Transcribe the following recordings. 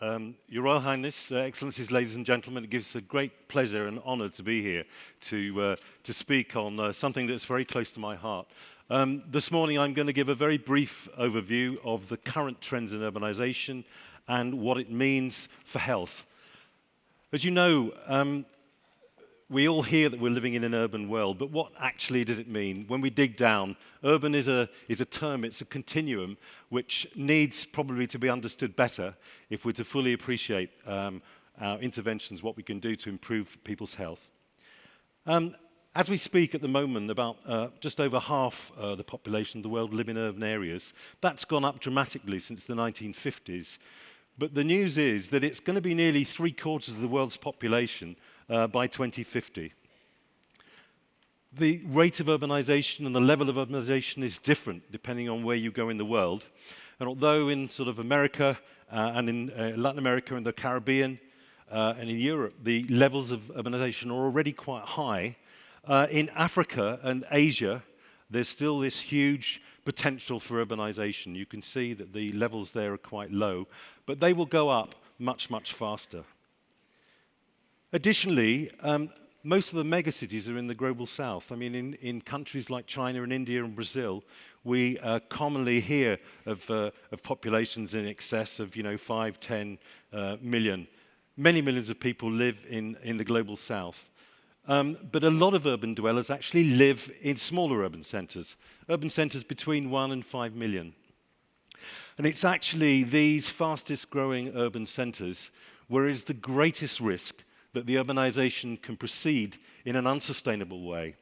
Um, Your Royal Highness, uh, Excellencies, ladies and gentlemen, it gives us a great pleasure and honour to be here to, uh, to speak on uh, something that's very close to my heart. Um, this morning I'm going to give a very brief overview of the current trends in urbanisation and what it means for health. As you know, um, we all hear that we're living in an urban world, but what actually does it mean? When we dig down, urban is a, is a term, it's a continuum, which needs probably to be understood better if we're to fully appreciate um, our interventions, what we can do to improve people's health. Um, as we speak at the moment, about uh, just over half uh, the population of the world live in urban areas. That's gone up dramatically since the 1950s. But the news is that it's going to be nearly three quarters of the world's population uh, by 2050. The rate of urbanization and the level of urbanization is different depending on where you go in the world. And although in sort of America uh, and in uh, Latin America and the Caribbean uh, and in Europe, the levels of urbanization are already quite high, uh, in Africa and Asia, there's still this huge potential for urbanization. You can see that the levels there are quite low, but they will go up much, much faster. Additionally, um, most of the megacities are in the global south. I mean, in, in countries like China and India and Brazil, we uh, commonly hear of, uh, of populations in excess of, you know, 5, 10 uh, million. Many millions of people live in, in the global south. Um, but a lot of urban dwellers actually live in smaller urban centres, urban centres between 1 and 5 million. And it's actually these fastest growing urban centres where is the greatest risk that the urbanization can proceed in an unsustainable way.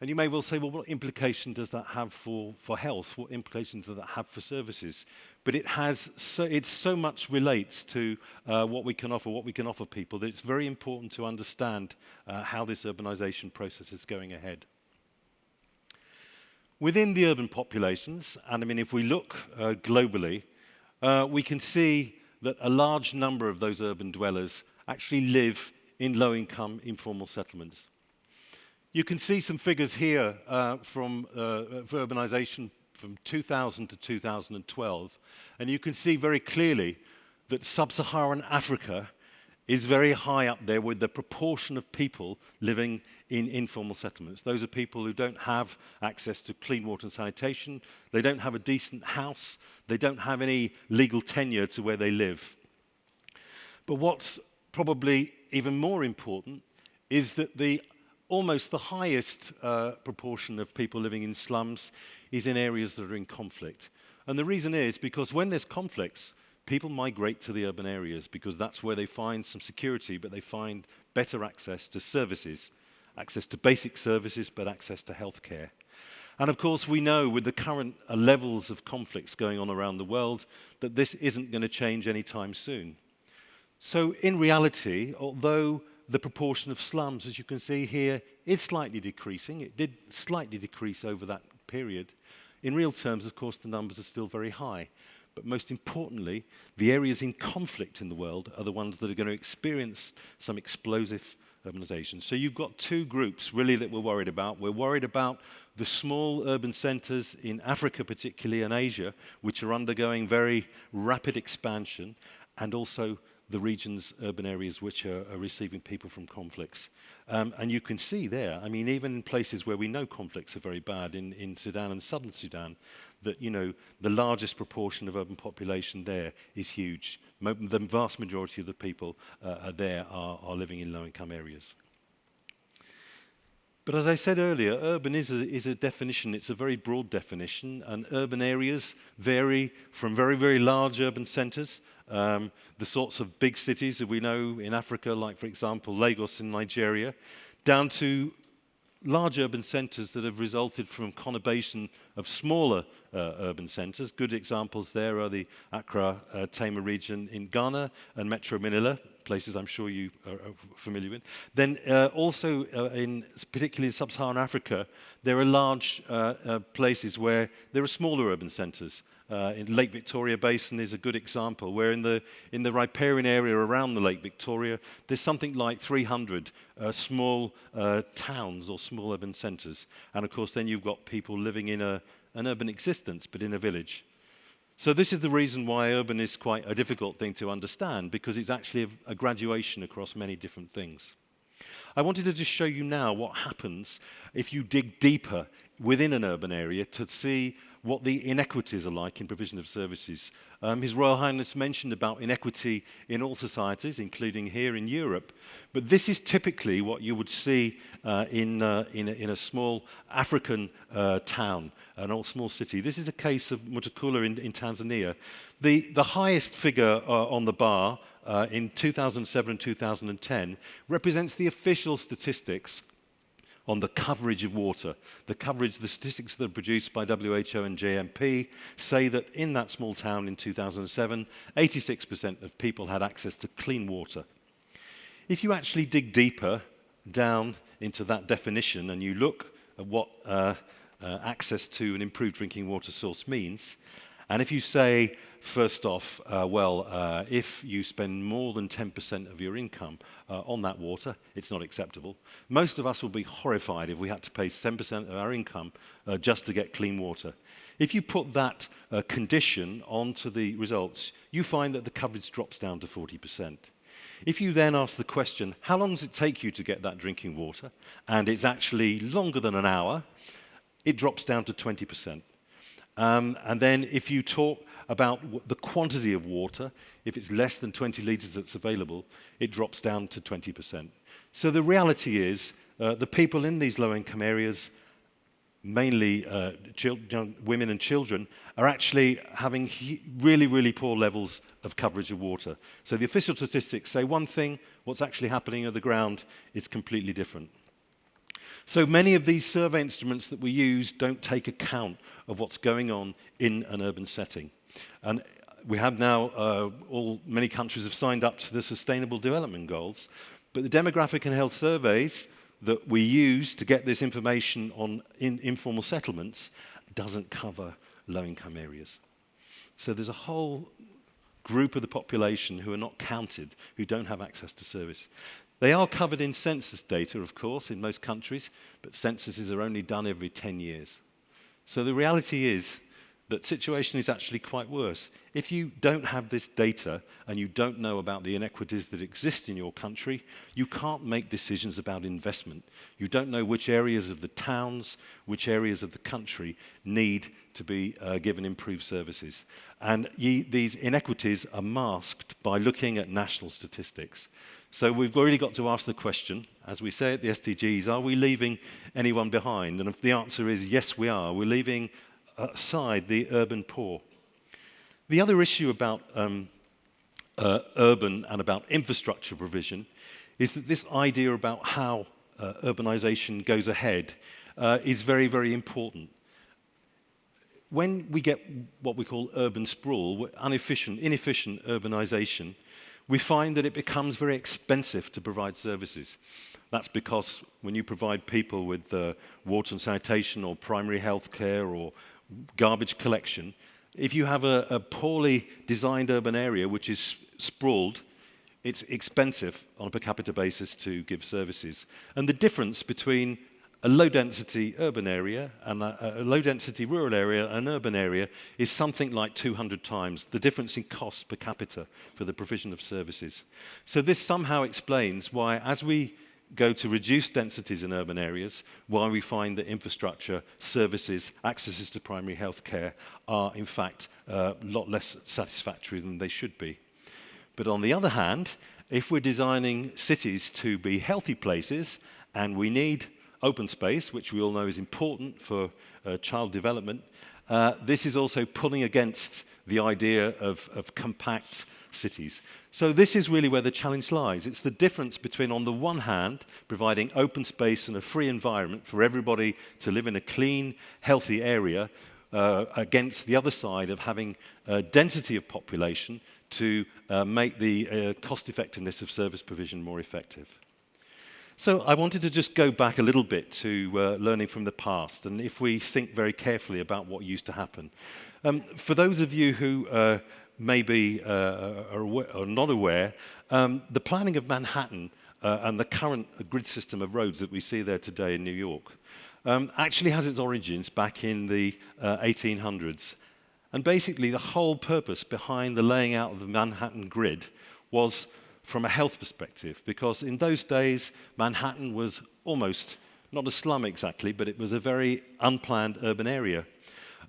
And you may well say, well, what implication does that have for, for health? What implications does that have for services? But it has so, it so much relates to uh, what we can offer, what we can offer people, that it's very important to understand uh, how this urbanization process is going ahead. Within the urban populations, and I mean, if we look uh, globally, uh, we can see that a large number of those urban dwellers actually live in low-income informal settlements. You can see some figures here uh, from uh, urbanization from 2000 to 2012, and you can see very clearly that sub-Saharan Africa is very high up there with the proportion of people living in informal settlements. Those are people who don't have access to clean water and sanitation, they don't have a decent house, they don't have any legal tenure to where they live. But what's probably even more important is that the almost the highest uh, proportion of people living in slums is in areas that are in conflict. And the reason is because when there's conflicts, people migrate to the urban areas because that's where they find some security, but they find better access to services, access to basic services, but access to healthcare. And of course, we know with the current uh, levels of conflicts going on around the world that this isn't going to change anytime soon. So in reality, although the proportion of slums, as you can see here, is slightly decreasing, it did slightly decrease over that period, in real terms, of course, the numbers are still very high. But most importantly, the areas in conflict in the world are the ones that are going to experience some explosive urbanization. So you've got two groups really that we're worried about. We're worried about the small urban centers in Africa particularly and Asia, which are undergoing very rapid expansion, and also the regions, urban areas which are, are receiving people from conflicts. Um, and you can see there, I mean, even in places where we know conflicts are very bad, in, in Sudan and southern Sudan, that, you know, the largest proportion of urban population there is huge. Mo the vast majority of the people uh, are there are, are living in low-income areas. But as I said earlier, urban is a, is a definition, it's a very broad definition, and urban areas vary from very, very large urban centres, um, the sorts of big cities that we know in Africa, like, for example, Lagos in Nigeria, down to large urban centres that have resulted from conurbation of smaller uh, urban centres. Good examples there are the Accra uh, Tema region in Ghana and Metro Manila places I'm sure you are, familiar with. Then uh, also uh, in particularly in sub-Saharan Africa, there are large uh, uh places where there are smaller urban centres. Uh, in Lake Victoria Basin is a good example, where in the, in the riparian area around the Lake Victoria, there's something like 300 uh, small towns or small urban centres. And of course, then you've got people living in a, an urban existence, but in a village. So this is the reason why urban is quite a difficult thing to understand, because it's actually a, a graduation across many different things. I wanted to just show you now what happens if you dig deeper within an urban area to see what the inequities are like in provision of services. Um, His Royal Highness mentioned about inequity in all societies, including here in Europe, but this is typically what you would see uh, in, uh, in, a, in a small African uh, town, an old small city. This is a case of Mutakula in, in Tanzania. The, the highest figure uh, on the bar uh, in 2007 and 2010 represents the official statistics on the coverage of water. The coverage, the statistics that are produced by WHO and JMP say that in that small town in 2007, 86% of people had access to clean water. If you actually dig deeper down into that definition and you look at what uh, uh, access to an improved drinking water source means, and if you say First off, uh, well, uh, if you spend more than 10% of your income uh, on that water, it's not acceptable. Most of us will be horrified if we had to pay 10% of our income uh, just to get clean water. If you put that uh, condition onto the results, you find that the coverage drops down to 40%. If you then ask the question, how long does it take you to get that drinking water? And it's actually longer than an hour, it drops down to 20%. Um, and then if you talk about the quantity of water, if it's less than 20 litres that's available, it drops down to 20%. So the reality is uh, the people in these low-income areas, mainly uh, young women and children, are actually having really, really poor levels of coverage of water. So the official statistics say one thing, what's actually happening on the ground is completely different. So many of these survey instruments that we use don't take account of what's going on in an urban setting. And we have now, uh, all many countries have signed up to the Sustainable Development Goals, but the demographic and health surveys that we use to get this information on in informal settlements doesn't cover low-income areas. So there's a whole group of the population who are not counted, who don't have access to service. They are covered in census data, of course, in most countries, but censuses are only done every 10 years. So the reality is that situation is actually quite worse. If you don't have this data and you don't know about the inequities that exist in your country, you can't make decisions about investment. You don't know which areas of the towns, which areas of the country need to be uh, given improved services. And ye, these inequities are masked by looking at national statistics. So we've really got to ask the question, as we say at the SDGs, are we leaving anyone behind? And if the answer is yes, we are, we're leaving uh, aside the urban poor. The other issue about um, uh, urban and about infrastructure provision is that this idea about how uh, urbanization goes ahead uh, is very, very important. When we get what we call urban sprawl, inefficient, inefficient urbanization, we find that it becomes very expensive to provide services. That's because when you provide people with uh, water and sanitation or primary health care or garbage collection, if you have a, a poorly designed urban area which is sprawled, it's expensive on a per capita basis to give services. And the difference between a low density urban area and a, a, low density rural area and urban area is something like 200 times the difference in cost per capita for the provision of services. So this somehow explains why as we go to reduce densities in urban areas, why we find that infrastructure, services, accesses to primary health care are in fact a uh, lot less satisfactory than they should be. But on the other hand, if we're designing cities to be healthy places and we need open space, which we all know is important for uh, child development, uh, this is also pulling against the idea of, of compact cities. So this is really where the challenge lies. It's the difference between, on the one hand, providing open space and a free environment for everybody to live in a clean, healthy area, uh, against the other side of having a density of population to uh, make the uh, cost effectiveness of service provision more effective. So I wanted to just go back a little bit to uh, learning from the past and if we think very carefully about what used to happen. Um, for those of you who uh, maybe uh, uh are, aware, are not aware, um, the planning of Manhattan uh, and the current uh, grid system of roads that we see there today in New York um, actually has its origins back in the uh, 1800s. And basically the whole purpose behind the laying out of the Manhattan grid was from a health perspective, because in those days, Manhattan was almost not a slum exactly, but it was a very unplanned urban area.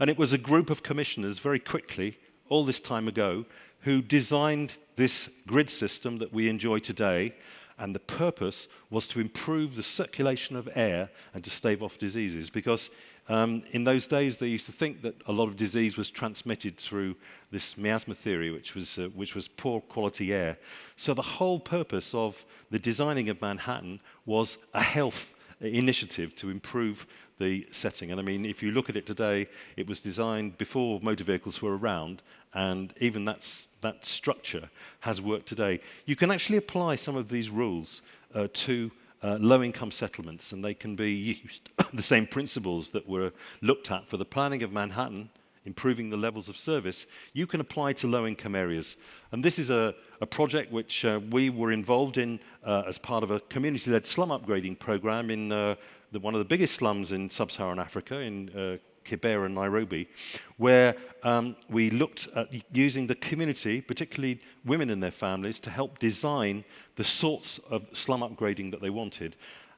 And it was a group of commissioners very quickly, all this time ago, who designed this grid system that we enjoy today. and the purpose was to improve the circulation of air and to stave off diseases because um, in those days they used to think that a lot of disease was transmitted through this miasma theory which was, uh, which was poor quality air. So the whole purpose of the designing of Manhattan was a health initiative to improve the setting. And I mean, if you look at it today, it was designed before motor vehicles were around, and even that's that structure has worked today. You can actually apply some of these rules uh, to uh, low-income settlements, and they can be used. the same principles that were looked at for the planning of Manhattan, improving the levels of service, you can apply to low-income areas. And this is a, a project which uh, we were involved in uh, as part of a community-led slum upgrading program in uh, the, one of the biggest slums in sub-Saharan Africa, in uh, Kibera and Nairobi, where um, we looked at using the community, particularly women and their families, to help design the sorts of slum upgrading that they wanted.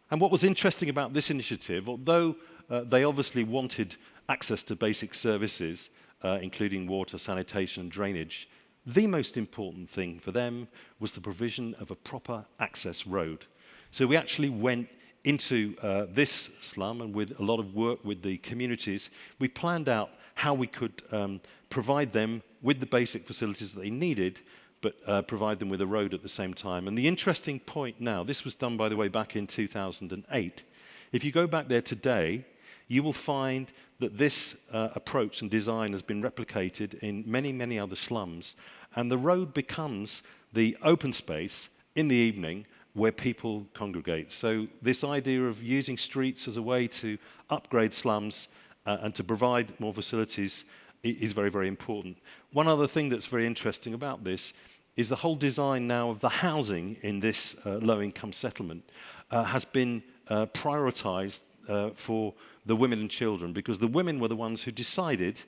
And what was interesting about this initiative, although uh, they obviously wanted access to basic services, uh, including water, sanitation, and drainage, the most important thing for them was the provision of a proper access road. So we actually went into uh, this slum and with a lot of work with the communities, we planned out how we could um, provide them with the basic facilities that they needed, but uh, provide them with a road at the same time. And the interesting point now, this was done, by the way, back in 2008. If you go back there today, you will find that this uh, approach and design has been replicated in many, many other slums. And the road becomes the open space in the evening where people congregate. So this idea of using streets as a way to upgrade slums uh, and to provide more facilities is very, very important. One other thing that's very interesting about this is the whole design now of the housing in this uh, low-income settlement uh, has been uh, prioritized uh, for the women and children because the women were the ones who decided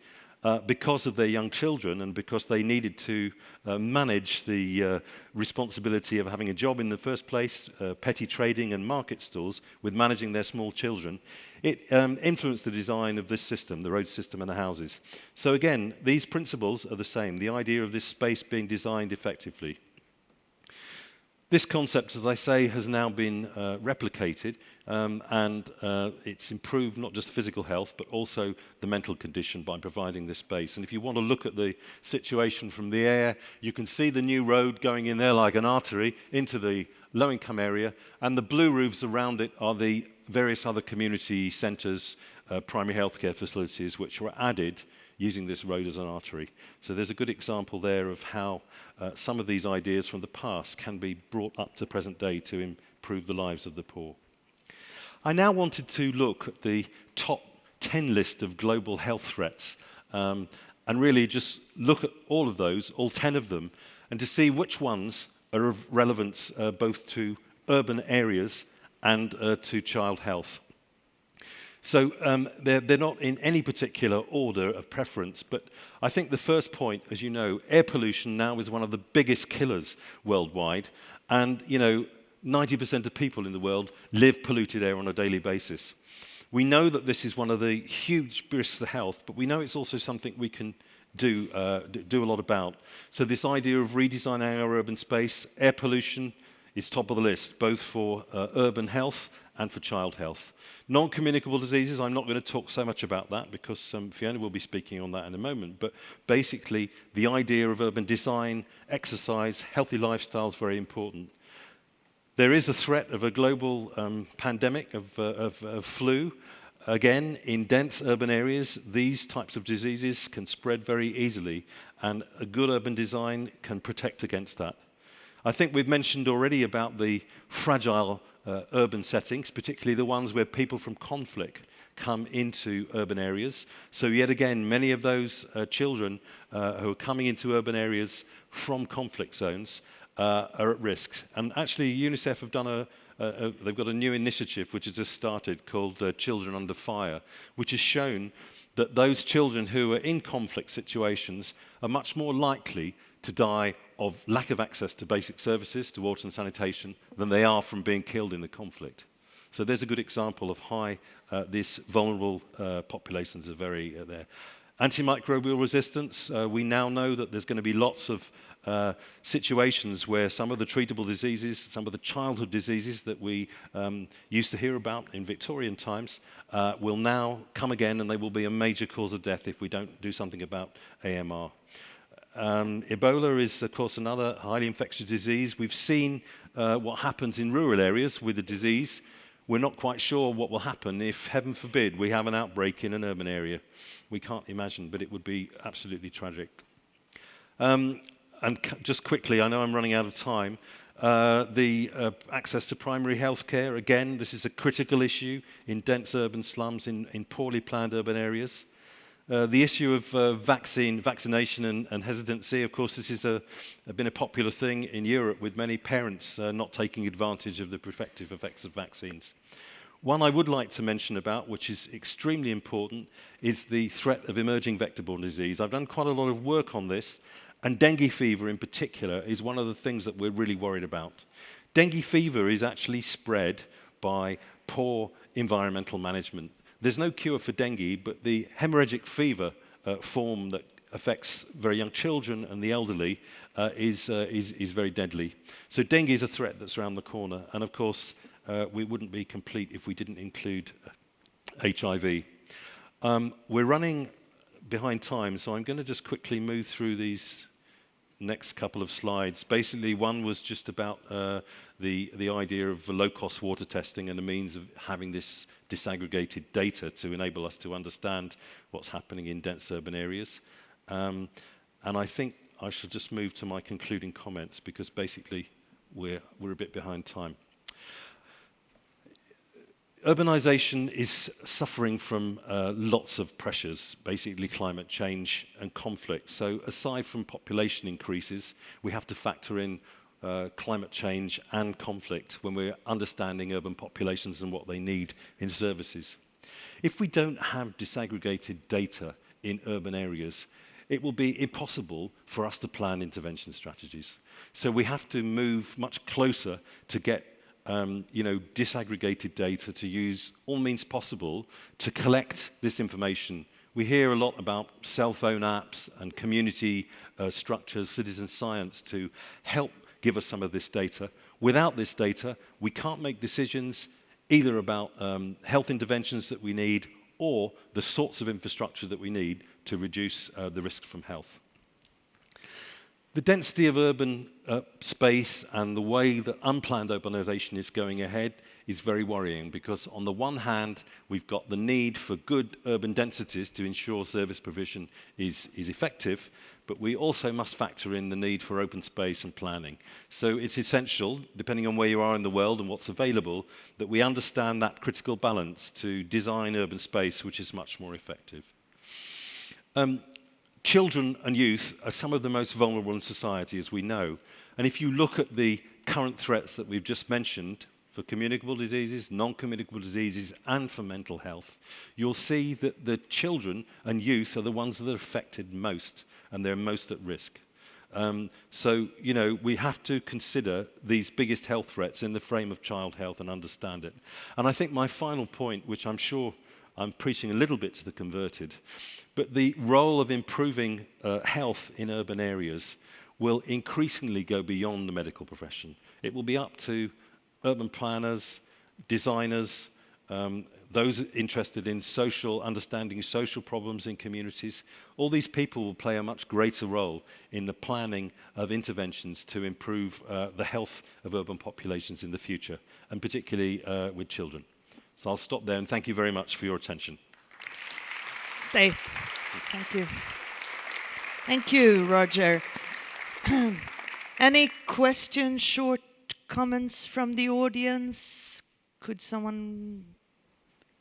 uh, because of their young children and because they needed to uh, manage the uh, responsibility of having a job in the first place, uh, petty trading and market stalls, with managing their small children, it um, influenced the design of this system, the road system and the houses. So again, these principles are the same, the idea of this space being designed effectively. This concept, as I say, has now been uh, replicated um, and uh, it's improved not just physical health but also the mental condition by providing this space. And if you want to look at the situation from the air, you can see the new road going in there like an artery into the low-income area and the blue roofs around it are the various other community centres, uh, primary healthcare facilities which were added using this road as an artery. So there's a good example there of how uh, some of these ideas from the past can be brought up to present day to improve the lives of the poor. I now wanted to look at the top 10 list of global health threats um, and really just look at all of those, all 10 of them, and to see which ones are of relevance uh, both to urban areas and uh, to child health. So um, they're, they're not in any particular order of preference, but I think the first point, as you know, air pollution now is one of the biggest killers worldwide. And, you know, 90% of people in the world live polluted air on a daily basis. We know that this is one of the huge risks to health, but we know it's also something we can do, uh, do a lot about. So this idea of redesigning our urban space, air pollution, is top of the list, both for uh, urban health and for child health. Non-communicable diseases, I'm not going to talk so much about that because um, Fiona will be speaking on that in a moment, but basically the idea of urban design, exercise, healthy lifestyle is very important. There is a threat of a global um, pandemic of, uh, of, of flu. Again, in dense urban areas, these types of diseases can spread very easily, and a good urban design can protect against that. I think we've mentioned already about the fragile uh, urban settings, particularly the ones where people from conflict come into urban areas. So yet again, many of those uh, children uh, who are coming into urban areas from conflict zones uh, are at risk. And actually, UNICEF have done a, a, a, they've got a new initiative which has just started called uh, Children Under Fire, which has shown that those children who are in conflict situations are much more likely to die of lack of access to basic services, to water and sanitation, than they are from being killed in the conflict. So there's a good example of how uh, these vulnerable uh, populations are very uh, there. Antimicrobial resistance, uh, we now know that there's going to be lots of uh, situations where some of the treatable diseases, some of the childhood diseases that we um, used to hear about in Victorian times uh, will now come again and they will be a major cause of death if we don't do something about AMR. Um, Ebola is, of course, another highly infectious disease. We've seen uh, what happens in rural areas with the disease. We're not quite sure what will happen if, heaven forbid, we have an outbreak in an urban area. We can't imagine, but it would be absolutely tragic. Um, and just quickly, I know I'm running out of time, uh, the uh, access to primary health care, again, this is a critical issue in dense urban slums, in, in poorly planned urban areas. Uh, the issue of uh, vaccine, vaccination and, and hesitancy, of course, this has been a popular thing in Europe with many parents uh, not taking advantage of the protective effects of vaccines. One I would like to mention about, which is extremely important, is the threat of emerging vector-borne disease. I've done quite a lot of work on this, and dengue fever in particular is one of the things that we're really worried about. Dengue fever is actually spread by poor environmental management. There's no cure for dengue, but the hemorrhagic fever uh, form that affects very young children and the elderly uh, is, uh, is, is very deadly. So dengue is a threat that's around the corner. And of course, uh, we wouldn't be complete if we didn't include HIV. Um, we're running behind time, so I'm going to just quickly move through these next couple of slides. Basically, one was just about uh, the, the idea of low-cost water testing and the means of having this disaggregated data to enable us to understand what's happening in dense urban areas. Um, and I think I shall just move to my concluding comments because basically we're, we're a bit behind time. Urbanization is suffering from uh, lots of pressures, basically climate change and conflict. So aside from population increases, we have to factor in uh, climate change and conflict when we're understanding urban populations and what they need in services. If we don't have disaggregated data in urban areas, it will be impossible for us to plan intervention strategies. So we have to move much closer to get um, you know, disaggregated data to use all means possible to collect this information. We hear a lot about cell phone apps and community uh, structures, citizen science to help give us some of this data. Without this data, we can't make decisions either about um, health interventions that we need or the sorts of infrastructure that we need to reduce uh, the risk from health. The density of urban uh, space and the way that unplanned urbanization is going ahead is very worrying because on the one hand, we've got the need for good urban densities to ensure service provision is, is effective, but we also must factor in the need for open space and planning. So it's essential, depending on where you are in the world and what's available, that we understand that critical balance to design urban space which is much more effective. Um, Children and youth are some of the most vulnerable in society, as we know. And if you look at the current threats that we've just mentioned for communicable diseases, non-communicable diseases, and for mental health, you'll see that the children and youth are the ones that are affected most, and they're most at risk. Um, so, you know, we have to consider these biggest health threats in the frame of child health and understand it. And I think my final point, which I'm sure I'm preaching a little bit to the converted. But the role of improving uh, health in urban areas will increasingly go beyond the medical profession. It will be up to urban planners, designers, um, those interested in social, understanding social problems in communities. All these people will play a much greater role in the planning of interventions to improve uh, the health of urban populations in the future, and particularly uh, with children. So I'll stop there and thank you very much for your attention. Stay. Thank you. Thank you, Roger. Any questions, short comments from the audience? Could someone,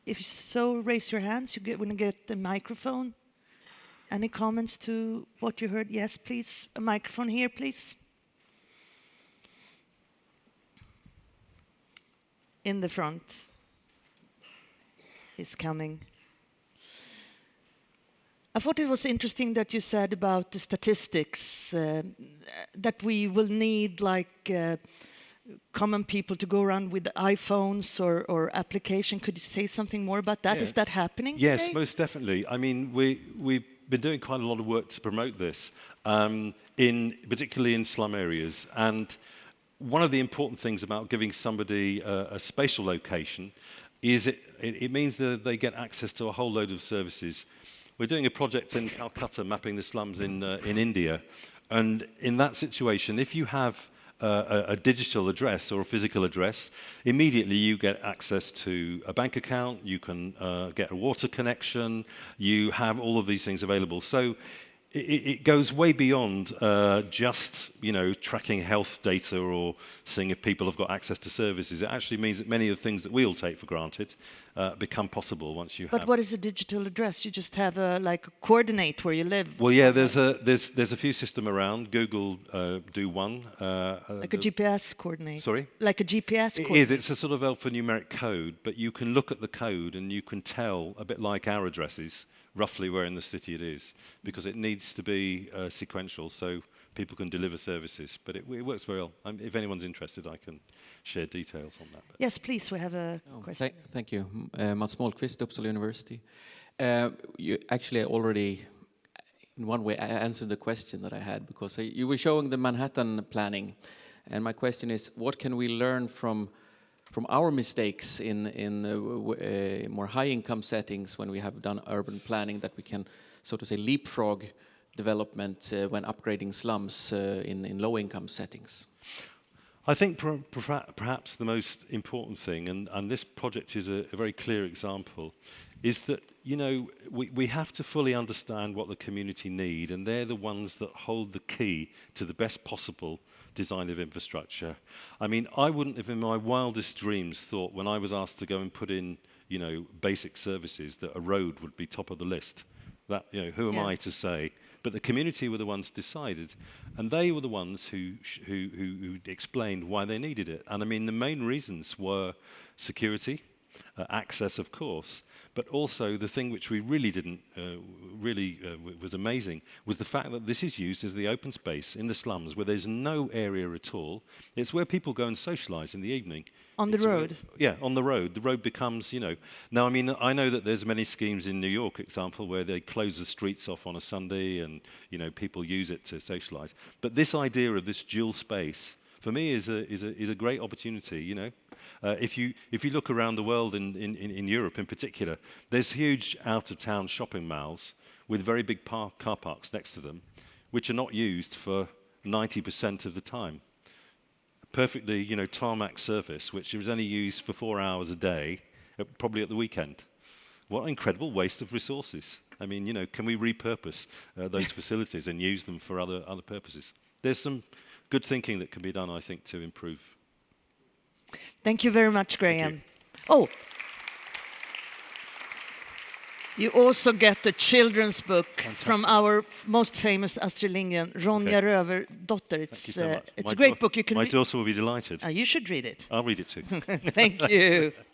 if so, raise your hands. You get when you get the microphone. Any comments to what you heard? Yes, please. A microphone here, please. In the front is coming. I thought it was interesting that you said about the statistics uh, that we will need like uh, common people to go around with iPhones or, or application. Could you say something more about that? Yeah. Is that happening? Yes, today? most definitely. I mean, we, we've been doing quite a lot of work to promote this, um, in, particularly in slum areas. And one of the important things about giving somebody a, a spatial location is it, it, it means that they get access to a whole load of services. We're doing a project in Calcutta mapping the slums in, uh, in India. And in that situation, if you have uh, a, a digital address or a physical address, immediately you get access to a bank account, you can uh, get a water connection, you have all of these things available. So it, it goes way beyond uh, just you know tracking health data or seeing if people have got access to services. It actually means that many of the things that we all take for granted uh, become possible once you But have. what is a digital address? You just have a like coordinate where you live. well, yeah, there's a there's there's a few system around. Google uh, do one. Uh, uh, like a GPS coordinate. Sorry. Like a GPS It is. It's a sort of alphanumeric code, but you can look at the code and you can tell, a bit like our addresses, roughly where in the city it is, because it needs to be uh, sequential so people can deliver services. But it, it works very well. Um, if anyone's interested, I can share details on that. But Yes, please. We have a Oh, question. thank, thank you. M- Uh, Mats Målqvist, Uppsala University. Uh, you actually already, in one way, a- answered the question that I had because uh, you were showing the Manhattan planning, and my question is, what can we learn from from our mistakes in in uh, uh, more high-income settings when we have done urban planning that we can, so to say, leapfrog development uh, when upgrading slums uh, in in low-income settings? I think per, perha- perhaps the most important thing, and, and this project is a, a very clear example, is that you know we, we have to fully understand what the community need, and they're the ones that hold the key to the best possible design of infrastructure. I mean, I wouldn't have in my wildest dreams thought when I was asked to go and put in, you know, basic services that a road would be top of the list. That, you know, who am yeah. I to say? But the community were the ones decided, and they were the ones who, who, who, who explained why they needed it. And I mean, the main reasons were security, uh, access, of course, but also the thing which we really didn't, uh, really uh, was amazing, was the fact that this is used as the open space in the slums where there's no area at all. It's where people go and socialize in the evening. On the It's where- road? yeah, on the road. The road becomes, you know. Now, I mean, I know that there's many schemes in New York, example, where they close the streets off on a Sunday and, you know, people use it to socialize. But this idea of this dual space, for me, is a, is a, is a great opportunity, you know. Uh, if, you, if you look around the world, in, in, in Europe in particular, there's huge out-of-town shopping malls with very big par- car parks next to them, which are not used for 90% of the time perfectly, you know, tarmac surface, which is only used for four hours a day, probably at the weekend. What an incredible waste of resources. I mean, you know, can we repurpose uh, those facilities and use them for other, other purposes? There's some good thinking that can be done, I think, to improve. Thank you very much, Graham. Oh. You also get a children's book from our most famous Astrid Lindgren, Ronja Okay. Rövardotter. It's, so uh, it's My a great book. You can My daughter will be delighted. Uh, you should read it. I'll read it too. Thank you.